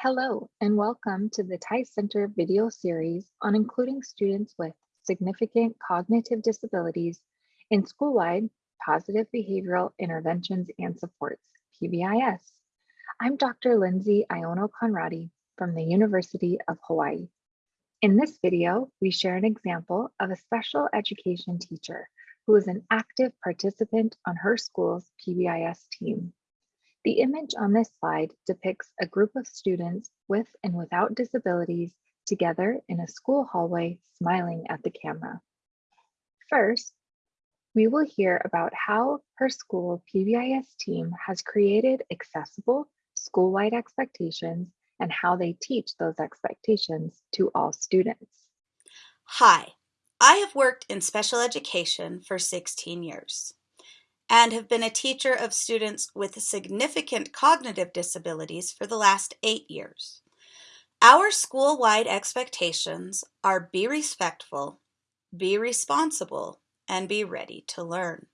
Hello, and welcome to the TIES Center video series on including students with significant cognitive disabilities in school-wide positive behavioral interventions and supports, PBIS. I'm Dr. Lindsay Iono Conradi from the University of Hawaii. In this video, we share an example of a special education teacher who is an active participant on her school's PBIS team. The image on this slide depicts a group of students with and without disabilities together in a school hallway smiling at the camera. First, we will hear about how her school PBIS team has created accessible school-wide expectations and how they teach those expectations to all students. Hi, I have worked in special education for 16 years and have been a teacher of students with significant cognitive disabilities for the last eight years. Our school-wide expectations are be respectful, be responsible, and be ready to learn.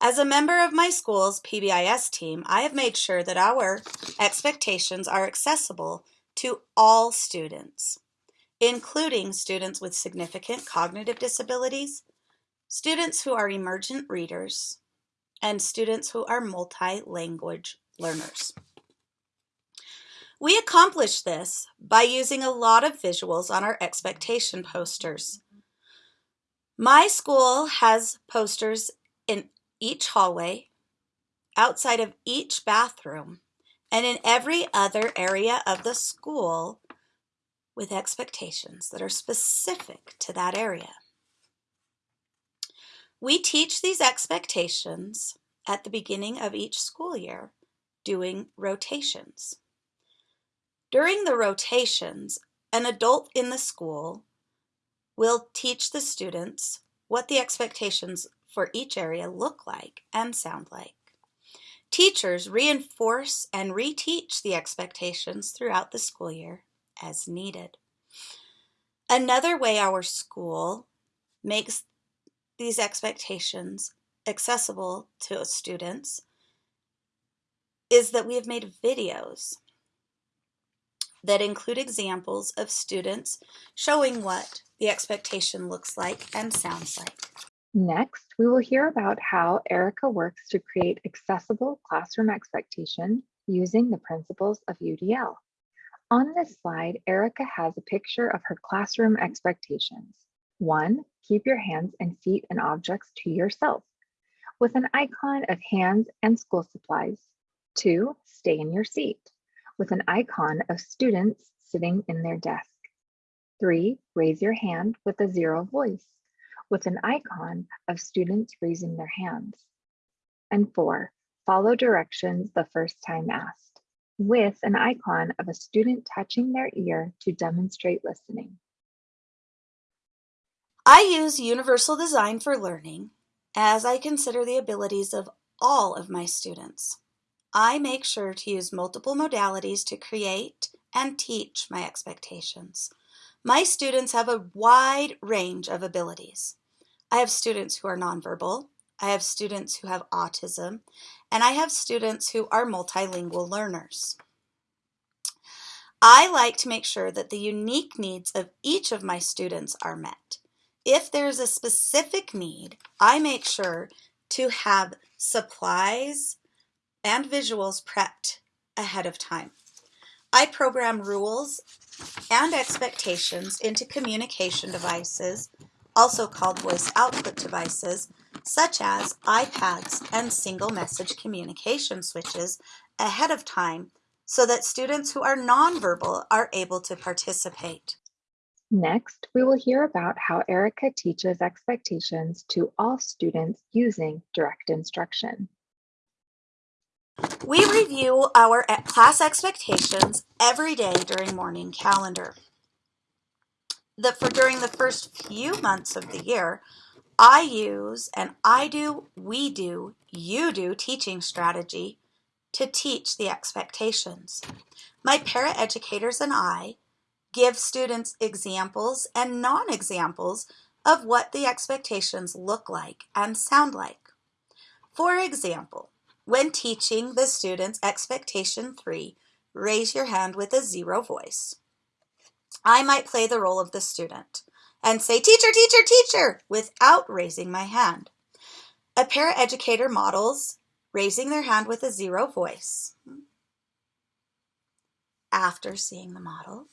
As a member of my school's PBIS team, I have made sure that our expectations are accessible to all students, including students with significant cognitive disabilities, students who are emergent readers, and students who are multi-language learners. We accomplish this by using a lot of visuals on our expectation posters. My school has posters in each hallway, outside of each bathroom, and in every other area of the school with expectations that are specific to that area. We teach these expectations at the beginning of each school year doing rotations. During the rotations, an adult in the school will teach the students what the expectations for each area look like and sound like. Teachers reinforce and reteach the expectations throughout the school year as needed. Another way our school makes these expectations accessible to students is that we have made videos that include examples of students showing what the expectation looks like and sounds like. Next, we will hear about how Erica works to create accessible classroom expectation using the principles of UDL. On this slide, Erica has a picture of her classroom expectations. One, keep your hands and feet and objects to yourself with an icon of hands and school supplies. Two, stay in your seat with an icon of students sitting in their desk. Three, raise your hand with a zero voice with an icon of students raising their hands. And four, follow directions the first time asked with an icon of a student touching their ear to demonstrate listening. I use Universal Design for Learning as I consider the abilities of all of my students. I make sure to use multiple modalities to create and teach my expectations. My students have a wide range of abilities. I have students who are nonverbal, I have students who have autism, and I have students who are multilingual learners. I like to make sure that the unique needs of each of my students are met. If there's a specific need, I make sure to have supplies and visuals prepped ahead of time. I program rules and expectations into communication devices, also called voice output devices, such as iPads and single message communication switches ahead of time so that students who are nonverbal are able to participate. Next, we will hear about how Erica teaches expectations to all students using direct instruction. We review our class expectations every day during morning calendar. The, for during the first few months of the year, I use an I do, we do, you do teaching strategy to teach the expectations. My paraeducators and I give students examples and non-examples of what the expectations look like and sound like. For example, when teaching the students expectation three, raise your hand with a zero voice. I might play the role of the student and say, teacher, teacher, teacher, without raising my hand. A paraeducator models raising their hand with a zero voice. After seeing the model,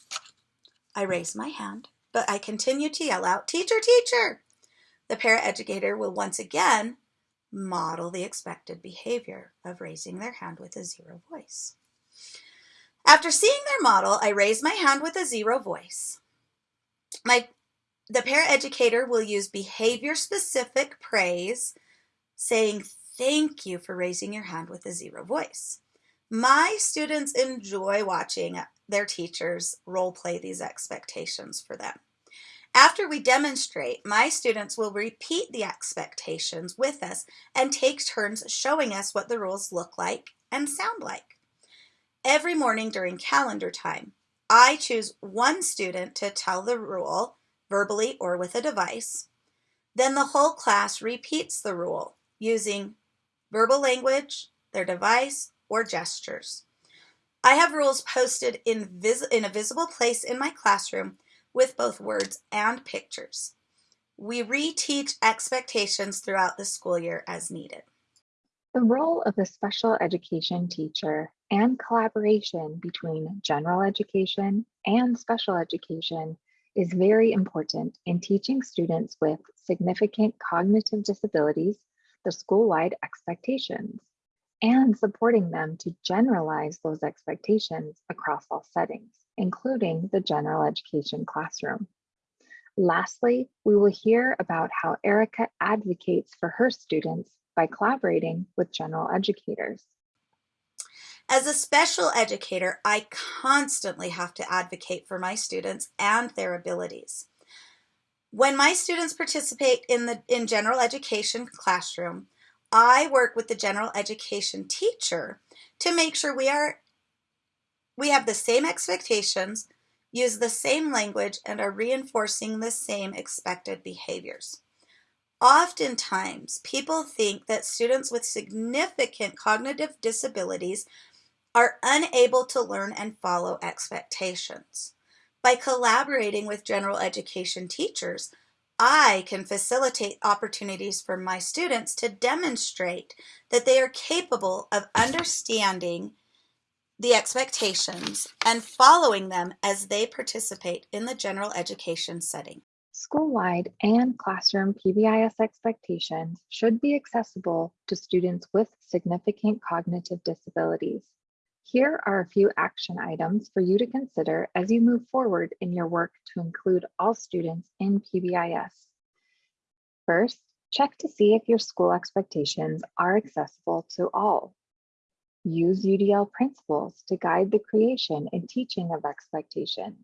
I raise my hand, but I continue to yell out, teacher, teacher. The paraeducator will once again model the expected behavior of raising their hand with a zero voice. After seeing their model, I raise my hand with a zero voice. My, the paraeducator will use behavior-specific praise, saying, thank you for raising your hand with a zero voice. My students enjoy watching their teachers role play these expectations for them. After we demonstrate, my students will repeat the expectations with us and take turns showing us what the rules look like and sound like. Every morning during calendar time, I choose one student to tell the rule verbally or with a device. Then the whole class repeats the rule using verbal language, their device, or gestures. I have rules posted in, vis in a visible place in my classroom with both words and pictures. We reteach expectations throughout the school year as needed. The role of the special education teacher and collaboration between general education and special education is very important in teaching students with significant cognitive disabilities the school-wide expectations and supporting them to generalize those expectations across all settings, including the general education classroom. Lastly, we will hear about how Erica advocates for her students by collaborating with general educators. As a special educator, I constantly have to advocate for my students and their abilities. When my students participate in the in general education classroom, I work with the general education teacher to make sure we are we have the same expectations, use the same language, and are reinforcing the same expected behaviors. Oftentimes, people think that students with significant cognitive disabilities are unable to learn and follow expectations. By collaborating with general education teachers, I can facilitate opportunities for my students to demonstrate that they are capable of understanding the expectations and following them as they participate in the general education setting. School-wide and classroom PBIS expectations should be accessible to students with significant cognitive disabilities. Here are a few action items for you to consider as you move forward in your work to include all students in PBIS. First, check to see if your school expectations are accessible to all. Use UDL principles to guide the creation and teaching of expectations.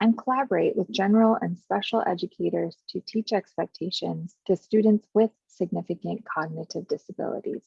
And collaborate with general and special educators to teach expectations to students with significant cognitive disabilities.